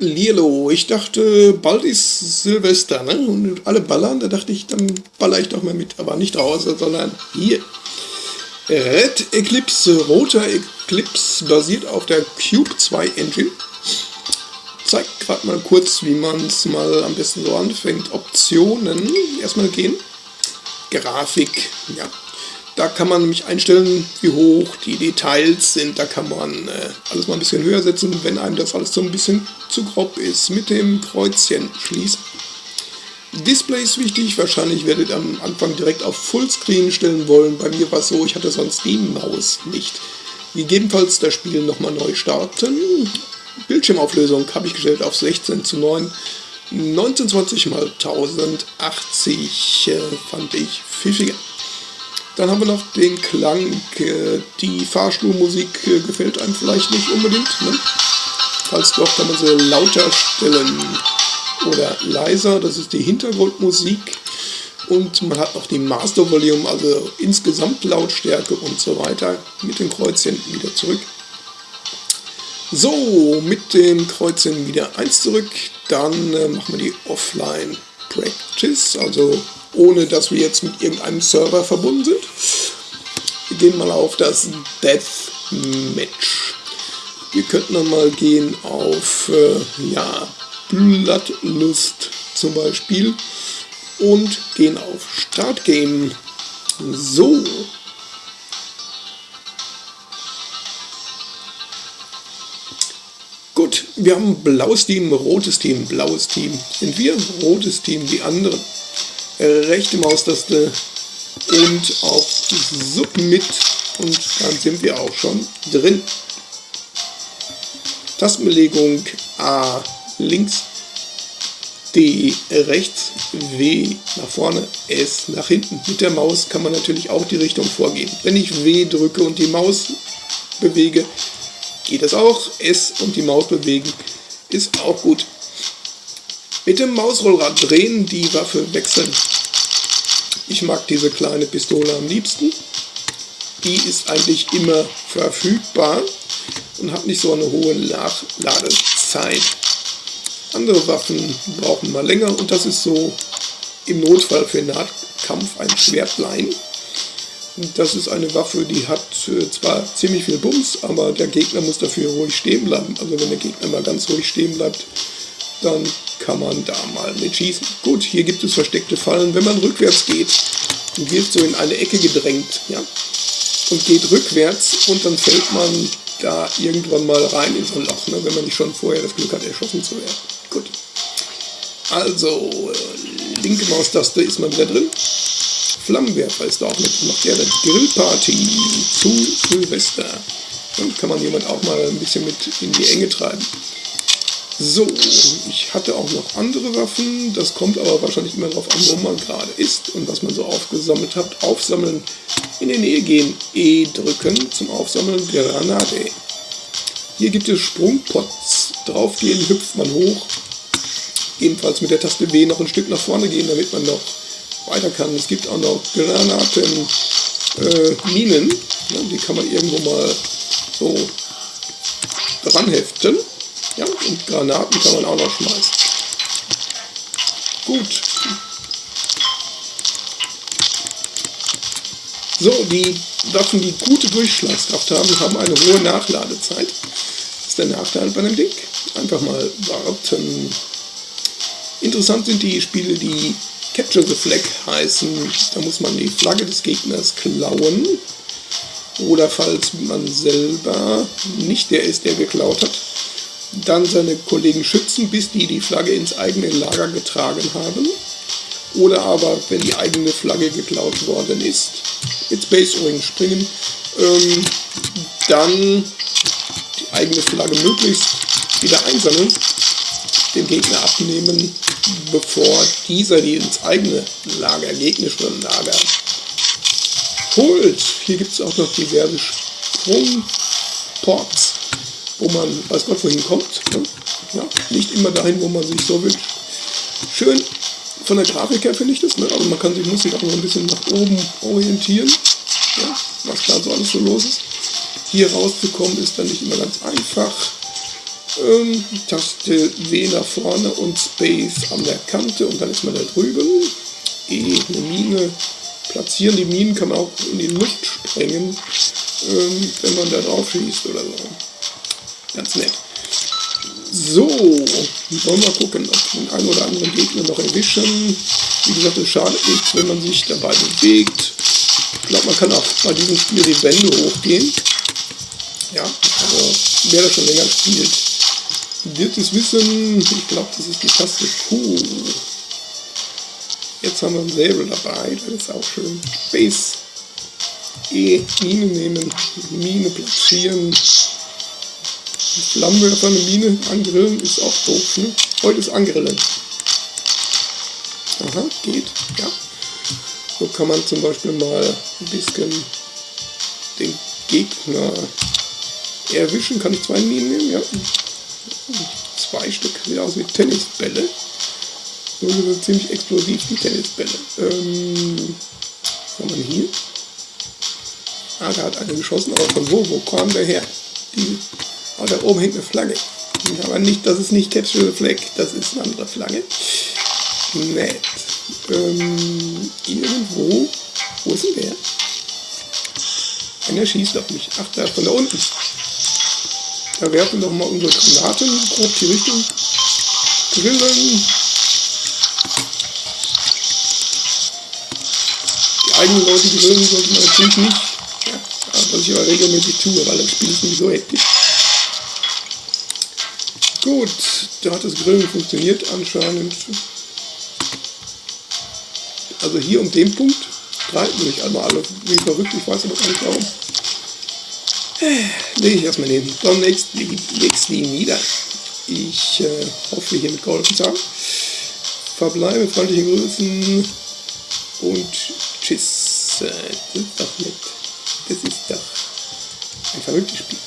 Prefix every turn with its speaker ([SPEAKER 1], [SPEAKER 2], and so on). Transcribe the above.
[SPEAKER 1] Lilo, ich dachte, bald ist Silvester, ne? Und alle ballern, da dachte ich, dann baller ich doch mal mit, aber nicht draußen, sondern hier. Red Eclipse, roter Eclipse, basiert auf der Cube 2 Engine. Zeigt gerade mal kurz, wie man es mal am besten so anfängt. Optionen, erstmal gehen. Grafik, ja, da kann man nämlich einstellen, wie hoch die Details sind. Da kann man äh, alles mal ein bisschen höher setzen, wenn einem das alles so ein bisschen zu grob ist. Mit dem Kreuzchen schließen. Display ist wichtig. Wahrscheinlich werdet ihr am Anfang direkt auf Fullscreen stellen wollen. Bei mir war es so, ich hatte sonst die Maus nicht. Gegebenenfalls das Spiel nochmal neu starten. Bildschirmauflösung habe ich gestellt auf 16 zu 9. 1920 x 1080 äh, fand ich pfiffiger. Dann haben wir noch den Klang. Äh, die Fahrstuhlmusik äh, gefällt einem vielleicht nicht unbedingt. Ne? Falls doch, kann man sie lauter stellen oder leiser. Das ist die Hintergrundmusik. Und man hat noch die Master Volume, also insgesamt Lautstärke und so weiter. Mit den Kreuzchen wieder zurück. So, mit dem Kreuzchen wieder eins zurück. Dann äh, machen wir die Offline Practice, also ohne dass wir jetzt mit irgendeinem Server verbunden sind. Wir gehen mal auf das Deathmatch. Wir könnten dann mal gehen auf äh, ja, Bloodlust zum Beispiel und gehen auf Start Game. So. Gut, wir haben blaues Team, rotes Team, blaues Team. Sind wir rotes Team, die anderen rechte Maustaste und auf Submit und dann sind wir auch schon drin. Tastenbelegung A links, D rechts, W nach vorne, S nach hinten. Mit der Maus kann man natürlich auch die Richtung vorgehen. Wenn ich W drücke und die Maus bewege, geht das auch. S und die Maus bewegen ist auch gut. Mit dem Mausrollrad drehen, die Waffe wechseln. Ich mag diese kleine Pistole am liebsten. Die ist eigentlich immer verfügbar und hat nicht so eine hohe Nachladezeit. Andere Waffen brauchen mal länger und das ist so im Notfall für Nahkampf ein Schwertlein. Das ist eine Waffe, die hat äh, zwar ziemlich viel Bums, aber der Gegner muss dafür ruhig stehen bleiben. Also wenn der Gegner mal ganz ruhig stehen bleibt, dann kann man da mal mit schießen. Gut, hier gibt es versteckte Fallen. Wenn man rückwärts geht, wird so in eine Ecke gedrängt, ja, und geht rückwärts und dann fällt man da irgendwann mal rein in so ein Loch, ne, wenn man nicht schon vorher das Glück hat, erschossen zu werden. Gut. Also, äh, linke Maustaste ist mal wieder drin. Flammenwerfer ist da auch mit. Macht ja eine Grillparty zu Silvester. Dann kann man jemand auch mal ein bisschen mit in die Enge treiben. So, ich hatte auch noch andere Waffen, das kommt aber wahrscheinlich immer darauf an, wo man gerade ist und was man so aufgesammelt hat. Aufsammeln, in die Nähe gehen, E drücken zum Aufsammeln, Granate. Hier gibt es Sprungpots, draufgehen hüpft man hoch, ebenfalls mit der Taste W noch ein Stück nach vorne gehen, damit man noch weiter kann. Es gibt auch noch Granaten, äh, Minen, ja, die kann man irgendwo mal so dran heften. Ja, und Granaten kann man auch noch schmeißen. Gut. So, die Waffen, die gute Durchschlagskraft haben, haben eine hohe Nachladezeit. Das ist der Nachteil bei dem Ding. Einfach mal warten. Interessant sind die Spiele, die Capture the Flag heißen. Da muss man die Flagge des Gegners klauen. Oder falls man selber nicht der ist, der geklaut hat, dann seine Kollegen schützen, bis die die Flagge ins eigene Lager getragen haben. Oder aber, wenn die eigene Flagge geklaut worden ist, mit Space Ring springen, ähm, dann die eigene Flagge möglichst wieder einsammeln, dem Gegner abnehmen, bevor dieser die ins eigene Lager, gegnerische Lager holt. Hier gibt es auch noch diverse Sprungports wo man weiß Gott wohin kommt. Ne? Ja, nicht immer dahin, wo man sich so wünscht. Schön von der Grafik her finde ich das, ne? aber man kann sich, muss sich auch noch ein bisschen nach oben orientieren, ja? was da so alles so los ist. Hier rauszukommen ist dann nicht immer ganz einfach. Ähm, Taste W nach vorne und Space an der Kante und dann ist man da drüben. E, eine Mine platzieren. Die Minen kann man auch in die Luft sprengen, ähm, wenn man da drauf schießt oder so. Ganz nett. So, wollen wir gucken, ob wir den einen oder anderen Gegner noch erwischen. Wie gesagt, es schadet nichts, wenn man sich dabei bewegt. Ich glaube, man kann auch bei diesem Spiel die Wände hochgehen. Ja, also wer das schon länger spielt, wird es wissen. Ich glaube, das ist die Taste Q. Jetzt haben wir ein Säbel dabei, das ist auch schön. Base. E, Mine nehmen, Mine platzieren. Flammenwerfer eine Mine angrillen ist auch doof, ne? Heute ist angrillen. Aha, geht, ja. So kann man zum Beispiel mal ein bisschen den Gegner erwischen. Kann ich zwei Minen nehmen? Ja. Zwei Stück, sieht aus wie Tennisbälle. Nur sind ziemlich explosiv, die Tennisbälle. Ähm, was haben wir hier? Ah, da hat einer geschossen, aber von wo? Wo kam der her? Die, oh, da oben hängt eine Flagge. Aber nicht, das ist nicht Capture the Flag, das ist eine andere Flagge. Nett. Ähm, irgendwo, wo ist denn der? Einer schießt auf mich. Ach, da von da unten. Da werfen wir doch mal unsere Granaten grob die Richtung. Grillen. Die eigenen Leute grillen sollte man natürlich nicht. Ja, was ich aber regelmäßig tue, weil das Spiel ist nicht so hektisch. Gut, da hat das Grillen funktioniert anscheinend. Also hier um den Punkt streiten sich einmal alle wie verrückt, ich weiß aber gar nicht warum. Lege ich erstmal den Don nächsten nieder. Ich äh, hoffe, hiermit geholfen zu haben. Verbleibe, freundliche Grüßen und tschüss. Das ist doch nett. Das ist doch ein verrücktes Spiel.